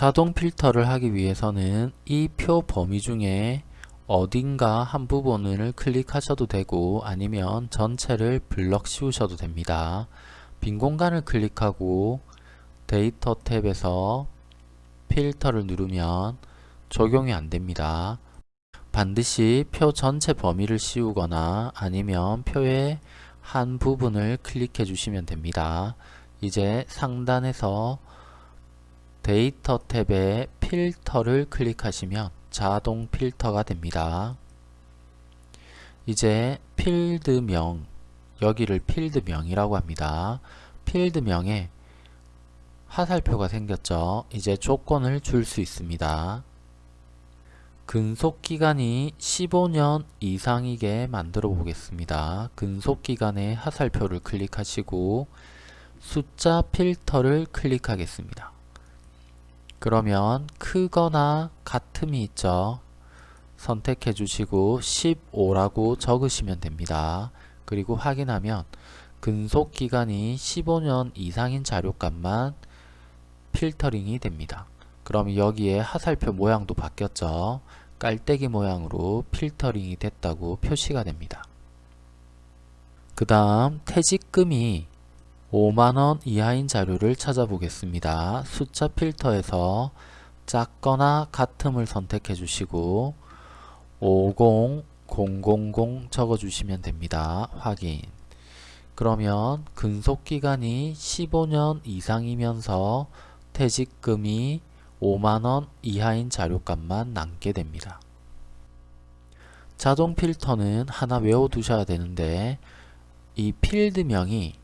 자동 필터를 하기 위해서는 이 표 범위 중에 어딘가 한 부분을 클릭하셔도 되고 아니면 전체를 블럭 씌우셔도 됩니다. 빈 공간을 클릭하고 데이터 탭에서 필터를 누르면 적용이 안됩니다. 반드시 표 전체 범위를 씌우거나 아니면 표의 한 부분을 클릭해 주시면 됩니다. 이제 상단에서 데이터 탭에 필터를 클릭하시면 자동 필터가 됩니다. 이제 필드명 여기를 필드명이라고 합니다. 필드명에 화살표가 생겼죠. 이제 조건을 줄 수 있습니다. 근속기간이 15년 이상이게 만들어 보겠습니다. 근속기간의 화살표를 클릭하시고 숫자 필터를 클릭하겠습니다. 그러면 크거나 같음이 있죠. 선택해 주시고 15라고 적으시면 됩니다. 그리고 확인하면 근속기간이 15년 이상인 자료값만 필터링이 됩니다. 그럼 여기에 화살표 모양도 바뀌었죠. 깔때기 모양으로 필터링이 됐다고 표시가 됩니다. 그 다음 퇴직금이 5만원 이하인 자료를 찾아보겠습니다. 숫자 필터에서 작거나 같음을 선택해 주시고 50000 적어주시면 됩니다. 확인 그러면 근속기간이 15년 이상이면서 퇴직금이 5만원 이하인 자료값만 남게 됩니다. 자동 필터는 하나 외워두셔야 되는데 이 필드명이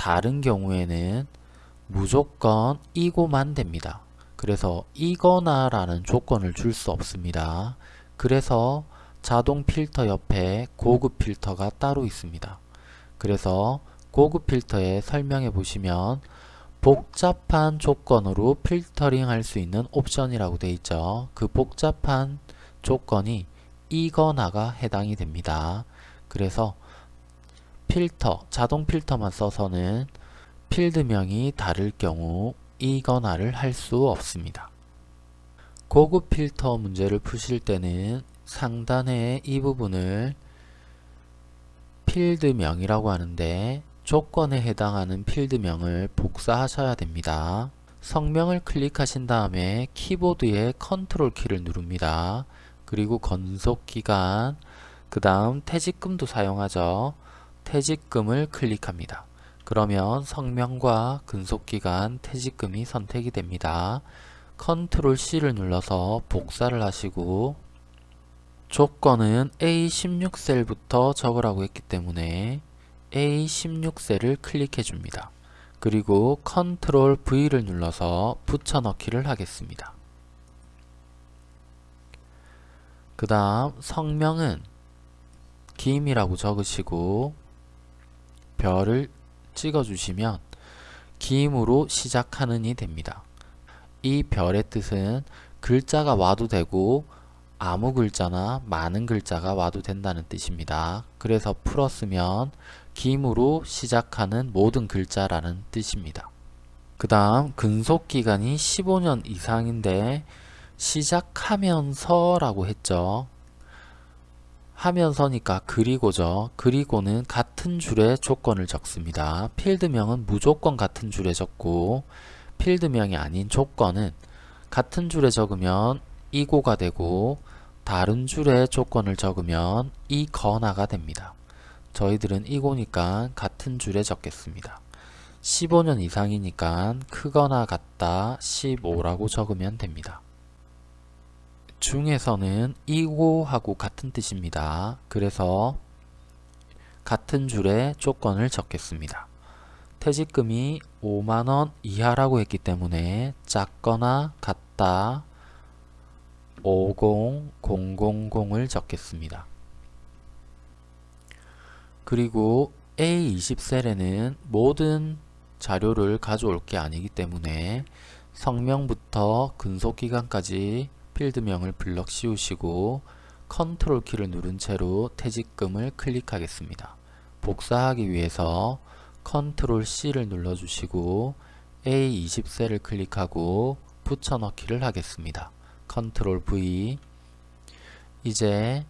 다른 경우에는 무조건 이고만 됩니다. 그래서 이거나 라는 조건을 줄 수 없습니다. 그래서 자동 필터 옆에 고급 필터가 따로 있습니다. 그래서 고급 필터에 설명해 보시면 복잡한 조건으로 필터링 할 수 있는 옵션이라고 되어 있죠. 그 복잡한 조건이 이거나가 해당이 됩니다. 그래서 필터, 자동 필터만 써서는 필드명이 다를 경우 이거나를 할 수 없습니다. 고급 필터 문제를 푸실 때는 상단의 이 부분을 필드명이라고 하는데 조건에 해당하는 필드명을 복사하셔야 됩니다. 성명을 클릭하신 다음에 키보드의 컨트롤 키를 누릅니다. 그리고 근속기간, 그 다음 퇴직금도 사용하죠. 퇴직금을 클릭합니다. 그러면 성명과 근속기간, 퇴직금이 선택이 됩니다. 컨트롤 C를 눌러서 복사를 하시고 조건은 A16셀부터 적으라고 했기 때문에 A16셀을 클릭해 줍니다. 그리고 컨트롤 V를 눌러서 붙여넣기를 하겠습니다. 그 다음 성명은 김이라고 적으시고 별을 찍어주시면 김으로 시작하는이 됩니다. 이 별의 뜻은 글자가 와도 되고 아무 글자나 많은 글자가 와도 된다는 뜻입니다. 그래서 풀었으면 김으로 시작하는 모든 글자라는 뜻입니다. 그 다음 근속기간이 15년 이상인데 시작하면서 라고 했죠. 하면서니까 그리고죠. 그리고는 같은 줄에 조건을 적습니다. 필드명은 무조건 같은 줄에 적고 필드명이 아닌 조건은 같은 줄에 적으면 이고가 되고 다른 줄에 조건을 적으면 이거나가 됩니다. 저희들은 이고니까 같은 줄에 적겠습니다. 15년 이상이니까 크거나 같다 15라고 적으면 됩니다. 중에서는 이고하고 같은 뜻입니다. 그래서 같은 줄에 조건을 적겠습니다. 퇴직금이 5만원 이하라고 했기 때문에 작거나 같다 50000을 적겠습니다. 그리고 A20셀에는 모든 자료를 가져올 게 아니기 때문에 성명부터 근속기간까지 필드명을 블럭 씌우시고 컨트롤 키를 누른 채로 퇴직금을 클릭하겠습니다. 복사하기 위해서 control C를 눌러주시고 A20셀을 클릭하고 붙여넣기를 하겠습니다. control V 이제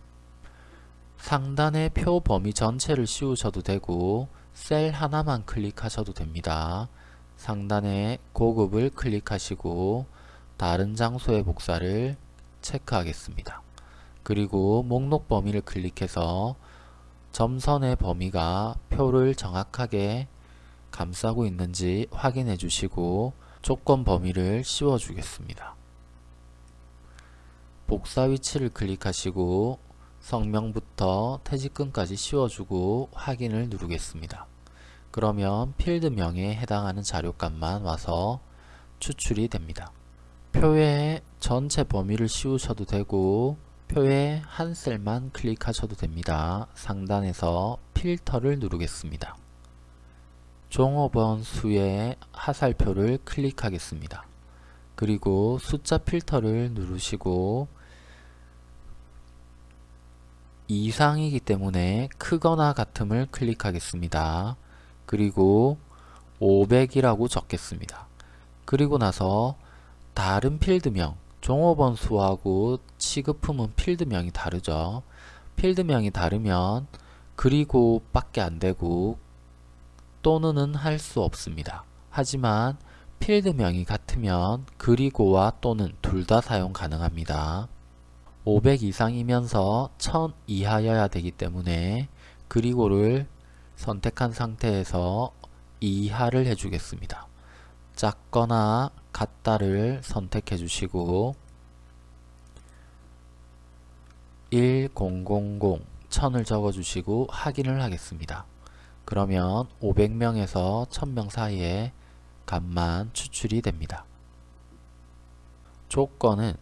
상단의 표 범위 전체를 씌우셔도 되고 셀 하나만 클릭하셔도 됩니다. 상단에 고급을 클릭하시고 다른 장소의 복사를 체크하겠습니다. 그리고 목록 범위를 클릭해서 점선의 범위가 표를 정확하게 감싸고 있는지 확인해 주시고 조건 범위를 씌워 주겠습니다. 복사 위치를 클릭하시고 성명부터 퇴직금까지 씌워주고 확인을 누르겠습니다. 그러면 필드명에 해당하는 자료값만 와서 추출이 됩니다. 표의 전체 범위를 씌우셔도 되고 표의 한 셀만 클릭하셔도 됩니다. 상단에서 필터를 누르겠습니다. 종업원 수의 하살표를 클릭하겠습니다. 그리고 숫자 필터를 누르시고 이상이기 때문에 크거나 같음을 클릭하겠습니다. 그리고 500이라고 적겠습니다. 그리고 나서 다른 필드명, 종업원 수하고 취급품은 필드명이 다르죠. 필드명이 다르면 그리고 밖에 안되고 또는은 할 수 없습니다. 하지만 필드명이 같으면 그리고와 또는 둘 다 사용 가능합니다. 500 이상이면서 1000 이하여야 되기 때문에 그리고를 선택한 상태에서 이하를 해주겠습니다. 작거나 같다를 선택해 주시고 1000 1000을 적어 주시고 확인을 하겠습니다. 그러면 500명에서 1000명 사이에 값만 추출이 됩니다. 조건은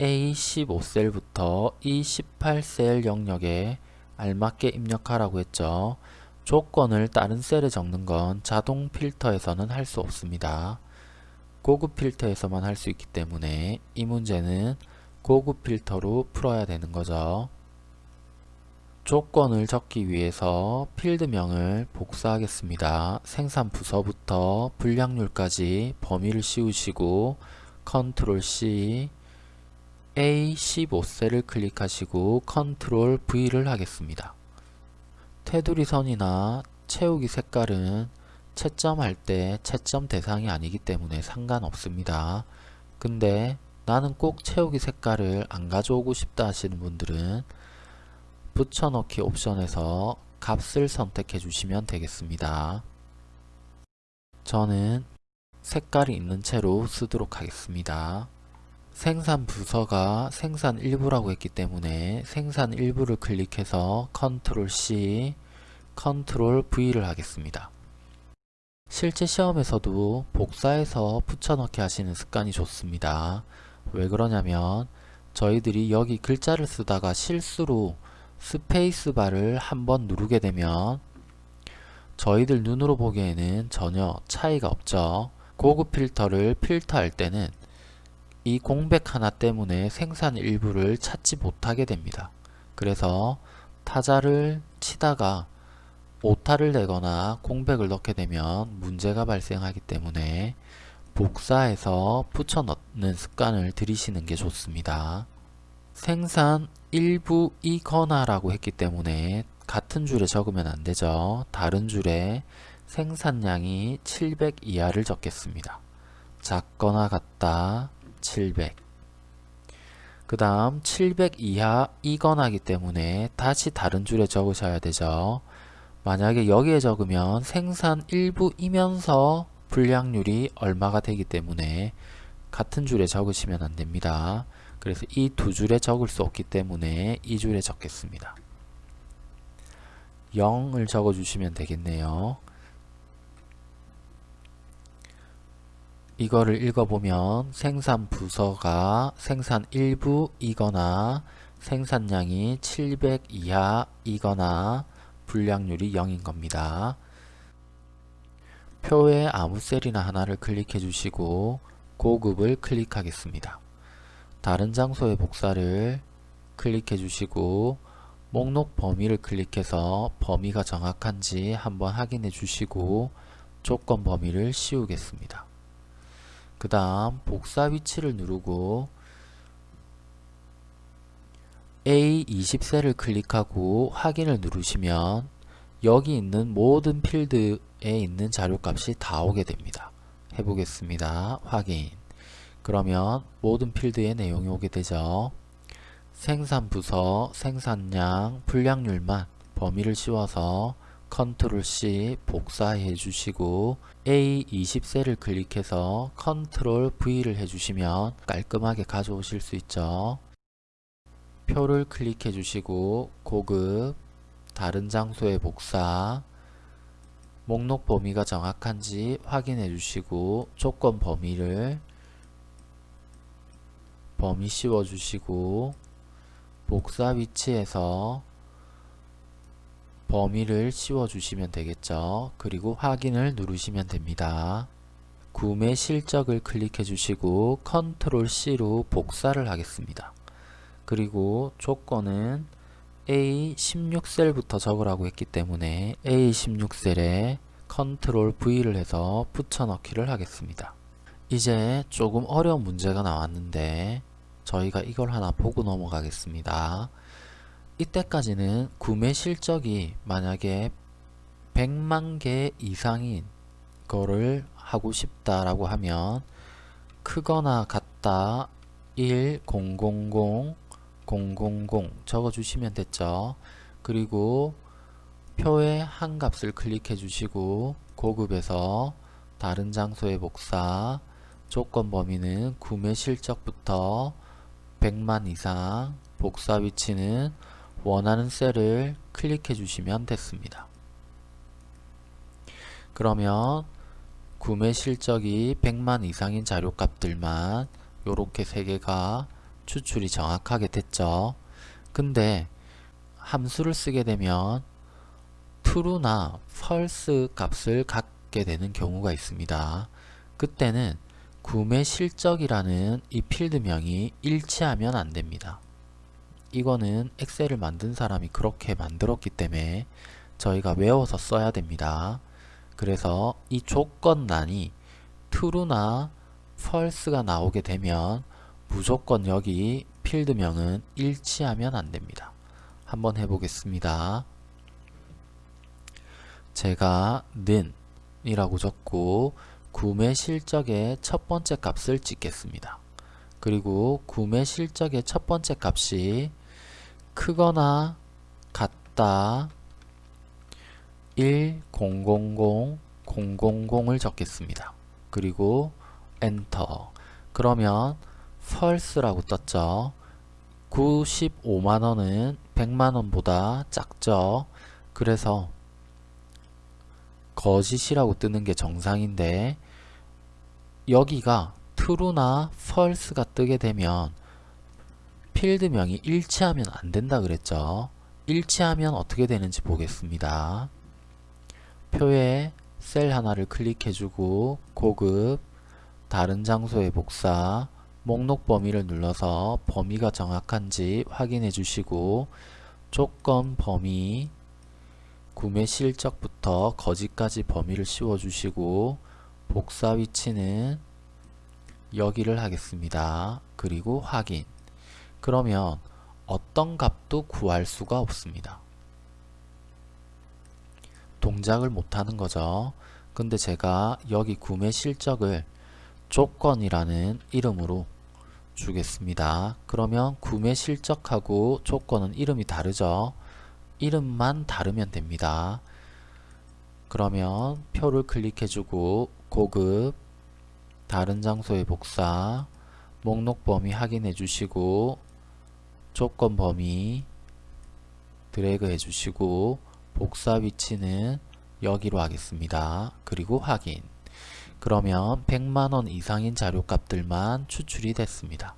A15셀부터 E18셀 영역에 알맞게 입력하라고 했죠. 조건을 다른 셀에 적는 건 자동 필터에서는 할 수 없습니다. 고급 필터에서만 할 수 있기 때문에 이 문제는 고급 필터로 풀어야 되는 거죠. 조건을 적기 위해서 필드명을 복사하겠습니다. 생산 부서부터 불량률까지 범위를 씌우시고 control C A15셀을 클릭하시고 control V를 하겠습니다. 테두리 선이나 채우기 색깔은 채점할 때 채점 대상이 아니기 때문에 상관없습니다. 근데 나는 꼭 채우기 색깔을 안 가져오고 싶다 하시는 분들은 붙여넣기 옵션에서 값을 선택해 주시면 되겠습니다. 저는 색깔이 있는 채로 쓰도록 하겠습니다. 생산 부서가 생산 일부라고 했기 때문에 생산 일부를 클릭해서 control C, control V를 하겠습니다. 실제 시험에서도 복사해서 붙여넣기 하시는 습관이 좋습니다. 왜 그러냐면 저희들이 여기 글자를 쓰다가 실수로 스페이스바를 한번 누르게 되면 저희들 눈으로 보기에는 전혀 차이가 없죠. 고급 필터를 필터할 때는 이 공백 하나 때문에 생산 일부를 찾지 못하게 됩니다. 그래서 타자를 치다가 오타를 내거나 공백을 넣게 되면 문제가 발생하기 때문에 복사해서 붙여 넣는 습관을 들이시는 게 좋습니다. 생산 일부이거나 라고 했기 때문에 같은 줄에 적으면 안 되죠. 다른 줄에 생산량이 700 이하를 적겠습니다. 작거나 같다 700. 그 다음 700 이하 이건하기 때문에 다시 다른 줄에 적으셔야 되죠. 만약에 여기에 적으면 생산 일부이면서 불량률이 얼마가 되기 때문에 같은 줄에 적으시면 안됩니다. 그래서 이 두 줄에 적을 수 없기 때문에 이 줄에 적겠습니다. 0을 적어주시면 되겠네요. 이거를 읽어보면 생산 부서가 생산 일부이거나 생산량이 700 이하이거나 불량률이 0인 겁니다. 표에 아무 셀이나 하나를 클릭해 주시고 고급을 클릭하겠습니다. 다른 장소의 복사를 클릭해 주시고 목록 범위를 클릭해서 범위가 정확한지 한번 확인해 주시고 조건 범위를 씌우겠습니다. 그 다음 복사 위치를 누르고 A20셀을 클릭하고 확인을 누르시면 여기 있는 모든 필드에 있는 자료값이 다 오게 됩니다. 해보겠습니다. 확인 그러면 모든 필드의 내용이 오게 되죠. 생산 부서, 생산량, 불량률만 범위를 씌워서 control C 복사해 주시고 A20셀을 클릭해서 control V를 해주시면 깔끔하게 가져오실 수 있죠. 표를 클릭해 주시고 고급 다른 장소의 복사 목록 범위가 정확한지 확인해 주시고 조건 범위를 범위 씌워 주시고 복사 위치에서 범위를 씌워 주시면 되겠죠. 그리고 확인을 누르시면 됩니다. 구매 실적을 클릭해 주시고 컨트롤 C로 복사를 하겠습니다. 그리고 조건은 A16셀부터 적으라고 했기 때문에 A16셀에 컨트롤 V를 해서 붙여넣기를 하겠습니다. 이제 조금 어려운 문제가 나왔는데 저희가 이걸 하나 보고 넘어가겠습니다. 이때까지는 구매 실적이 만약에 100만 개 이상인 거를 하고 싶다라고 하면 크거나 같다 1 0 0 0 000 적어주시면 됐죠. 그리고 표의 한 값을 클릭해 주시고 고급에서 다른 장소의 복사 조건 범위는 구매 실적부터 100만 이상 복사 위치는 원하는 셀을 클릭해 주시면 됐습니다. 그러면 구매 실적이 100만 이상인 자료값들만 이렇게 세 개가 추출이 정확하게 됐죠. 근데 함수를 쓰게 되면 true나 false 값을 갖게 되는 경우가 있습니다. 그때는 구매 실적이라는 이 필드명이 일치하면 안됩니다. 이거는 엑셀을 만든 사람이 그렇게 만들었기 때문에 저희가 외워서 써야 됩니다. 그래서 이 조건란이 true나 false가 나오게 되면 무조건 여기 필드명은 일치하면 안됩니다. 한번 해보겠습니다. 제가 는 이라고 적고 구매 실적의 첫 번째 값을 찍겠습니다. 그리고 구매 실적의 첫 번째 값이 크거나 같다 1 0 0 0 0 0 0을 적겠습니다. 그리고 엔터 그러면 false라고 떴죠. 95만원은 100만원보다 작죠. 그래서 거짓이라고 뜨는 게 정상인데 여기가 true나 false가 뜨게 되면 필드명이 일치하면 안 된다 그랬죠. 일치하면 어떻게 되는지 보겠습니다. 표에 셀 하나를 클릭해주고 고급 다른 장소의 복사 목록 범위를 눌러서 범위가 정확한지 확인해 주시고 조건 범위 구매 실적부터 거지까지 범위를 씌워 주시고 복사 위치는 여기를 하겠습니다. 그리고 확인 그러면 어떤 값도 구할 수가 없습니다. 동작을 못하는 거죠. 근데 제가 여기 구매 실적을 조건이라는 이름으로 주겠습니다. 그러면 구매 실적하고 조건은 이름이 다르죠. 이름만 다르면 됩니다. 그러면 표를 클릭해주고 고급 다른 장소의 복사 목록 범위 확인해 주시고 조건 범위 드래그 해 주시고 복사 위치는 여기로 하겠습니다. 그리고 확인 그러면 100만원 이상인 자료값들만 추출이 됐습니다.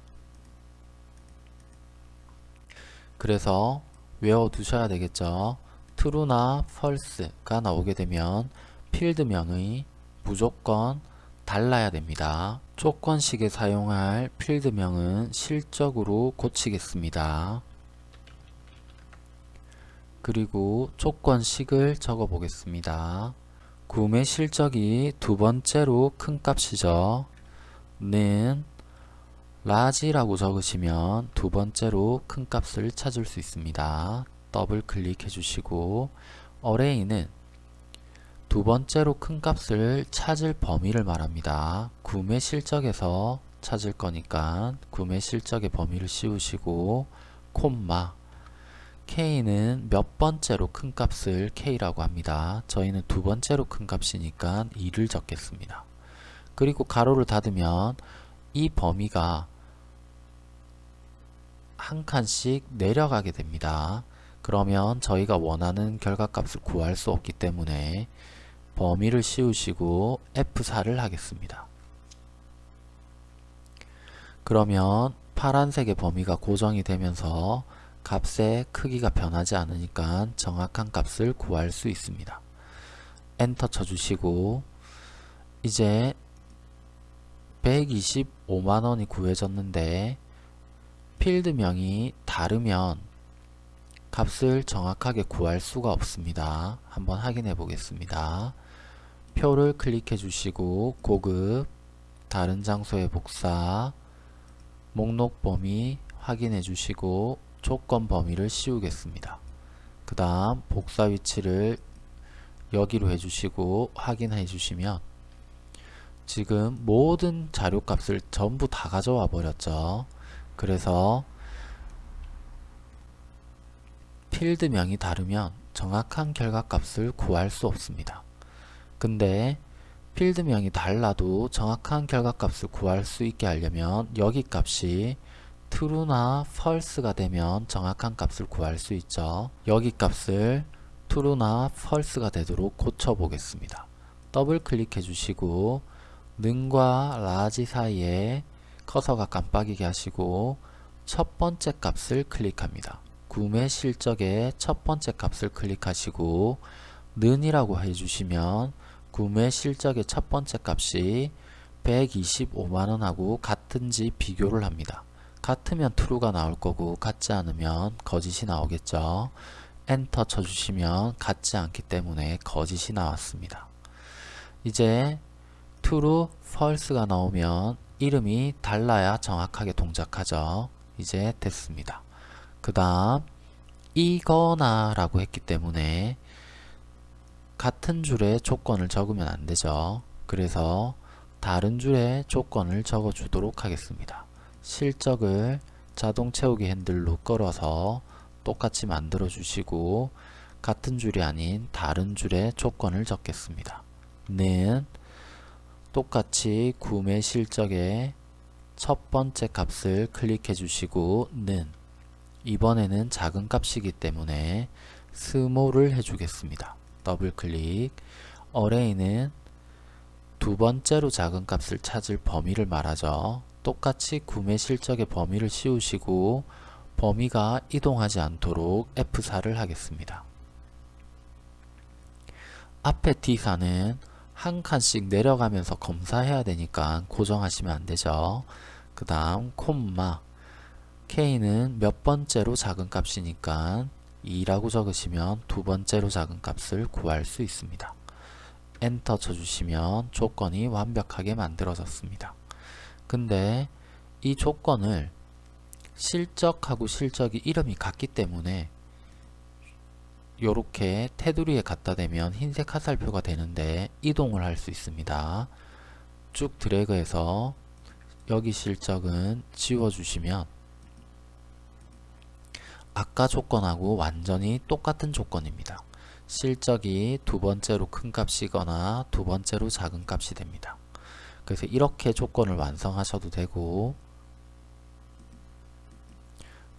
그래서 외워두셔야 되겠죠. true나 false가 나오게 되면 필드명의 무조건 달라야 됩니다. 조건식에 사용할 필드명은 실적으로 고치겠습니다. 그리고 조건식을 적어 보겠습니다. 구매 실적이 두 번째로 큰 값이죠. 는 라지라고 적으시면 두 번째로 큰 값을 찾을 수 있습니다. 더블 클릭해 주시고 어레이는 두 번째로 큰 값을 찾을 범위를 말합니다. 구매 실적에서 찾을 거니까 구매 실적의 범위를 씌우시고 콤마 K는 몇 번째로 큰 값을 K라고 합니다. 저희는 두 번째로 큰 값이니까 2를 적겠습니다. 그리고 가로를 닫으면 이 범위가 한 칸씩 내려가게 됩니다. 그러면 저희가 원하는 결과값을 구할 수 없기 때문에 범위를 씌우시고 F4를 하겠습니다. 그러면 파란색의 범위가 고정이 되면서 값의 크기가 변하지 않으니까 정확한 값을 구할 수 있습니다. 엔터 쳐주시고 이제 125만원이 구해졌는데 필드명이 다르면 값을 정확하게 구할 수가 없습니다. 한번 확인해 보겠습니다. 표를 클릭해 주시고 고급 다른 장소의 복사 목록 범위 확인해 주시고 조건 범위를 씌우겠습니다. 그 다음 복사 위치를 여기로 해주시고 확인해 주시면 지금 모든 자료값을 전부 다 가져와 버렸죠. 그래서 필드명이 다르면 정확한 결과값을 구할 수 없습니다. 근데 필드명이 달라도 정확한 결과값을 구할 수 있게 하려면 여기 값이 true나 false가 되면 정확한 값을 구할 수 있죠. 여기 값을 true나 false가 되도록 고쳐 보겠습니다. 더블 클릭해 주시고 는과 large 사이에 커서가 깜빡이게 하시고 첫 번째 값을 클릭합니다. 구매 실적의 첫 번째 값을 클릭하시고 는이라고 해주시면 구매 실적의 첫 번째 값이 125만원하고 같은지 비교를 합니다. 같으면 true가 나올 거고 같지 않으면 거짓이 나오겠죠. 엔터 쳐주시면 같지 않기 때문에 거짓이 나왔습니다. 이제 true, false가 나오면 이름이 달라야 정확하게 동작하죠. 이제 됐습니다. 그 다음 이거나 라고 했기 때문에 같은 줄에 조건을 적으면 안되죠. 그래서 다른 줄에 조건을 적어 주도록 하겠습니다. 실적을 자동 채우기 핸들로 끌어서 똑같이 만들어 주시고 같은 줄이 아닌 다른 줄에 조건을 적겠습니다. 는 똑같이 구매 실적의 첫 번째 값을 클릭해 주시고 는 이번에는 작은 값이기 때문에 small을 해주겠습니다. 더블 클릭 array는 두 번째로 작은 값을 찾을 범위를 말하죠. 똑같이 구매 실적의 범위를 씌우시고 범위가 이동하지 않도록 F4를 하겠습니다. 앞에 D사는 한 칸씩 내려가면서 검사해야 되니까 고정하시면 안되죠. 그 다음 콤마 K는 몇 번째로 작은 값이니까 2라고 적으시면 두 번째로 작은 값을 구할 수 있습니다. 엔터 쳐주시면 조건이 완벽하게 만들어졌습니다. 근데 이 조건을 실적하고 실적이 이름이 같기 때문에 이렇게 테두리에 갖다 대면 흰색 화살표가 되는데 이동을 할 수 있습니다. 쭉 드래그해서 여기 실적은 지워주시면 아까 조건하고 완전히 똑같은 조건입니다. 실적이 두 번째로 큰 값이거나 두 번째로 작은 값이 됩니다. 그래서 이렇게 조건을 완성하셔도 되고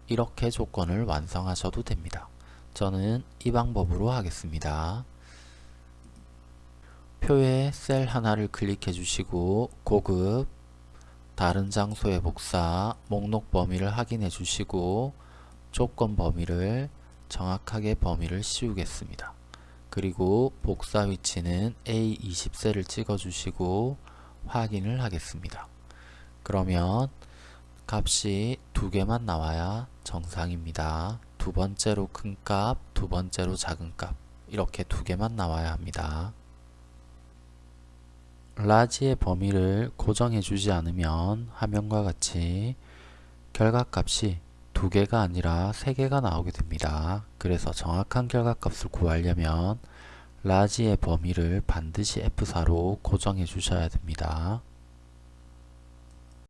이렇게 조건을 완성하셔도 됩니다. 저는 이 방법으로 하겠습니다. 표에 셀 하나를 클릭해 주시고 고급 다른 장소의 복사 목록 범위를 확인해 주시고 조건 범위를 정확하게 범위를 씌우겠습니다. 그리고 복사 위치는 A20셀을 찍어 주시고 확인을 하겠습니다. 그러면 값이 두 개만 나와야 정상입니다. 두 번째로 큰 값, 두 번째로 작은 값 이렇게 두 개만 나와야 합니다. 라지의 범위를 고정해 주지 않으면 화면과 같이 결과값이 두 개가 아니라 세 개가 나오게 됩니다. 그래서 정확한 결과값을 구하려면 라지의 범위를 반드시 F4로 고정해 주셔야 됩니다.